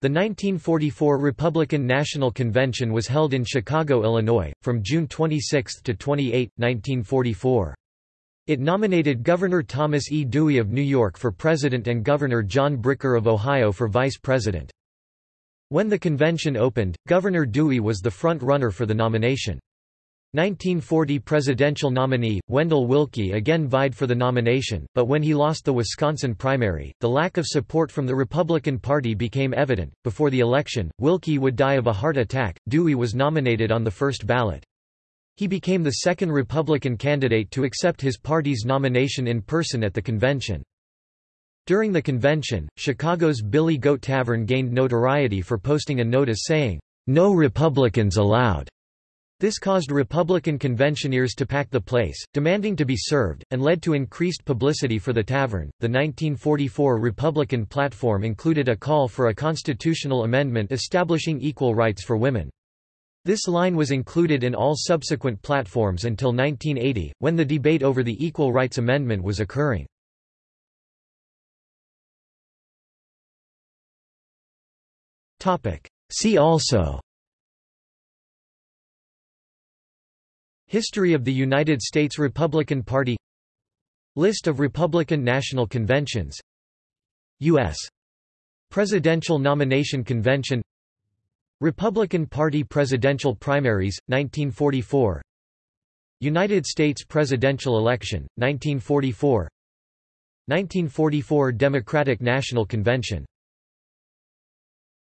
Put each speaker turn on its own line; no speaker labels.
The 1944 Republican National Convention was held in Chicago, Illinois, from June 26 to 28, 1944. It nominated Governor Thomas E. Dewey of New York for president and Governor John Bricker of Ohio for vice president. When the convention opened, Governor Dewey was the front-runner for the nomination. 1940 presidential nominee, Wendell Willkie again vied for the nomination, but when he lost the Wisconsin primary, the lack of support from the Republican Party became evident. Before the election, Willkie would die of a heart attack. Dewey was nominated on the first ballot. He became the second Republican candidate to accept his party's nomination in person at the convention. During the convention, Chicago's Billy Goat Tavern gained notoriety for posting a notice saying, No Republicans allowed. This caused Republican conventioneers to pack the place, demanding to be served, and led to increased publicity for the tavern. The 1944 Republican platform included a call for a constitutional amendment establishing equal rights for women. This line was included in all subsequent platforms until 1980, when the debate over the Equal Rights Amendment was occurring. See also History of the United States Republican Party List of Republican National Conventions U.S. Presidential Nomination Convention Republican Party presidential primaries, 1944 United States presidential election, 1944 1944 Democratic National Convention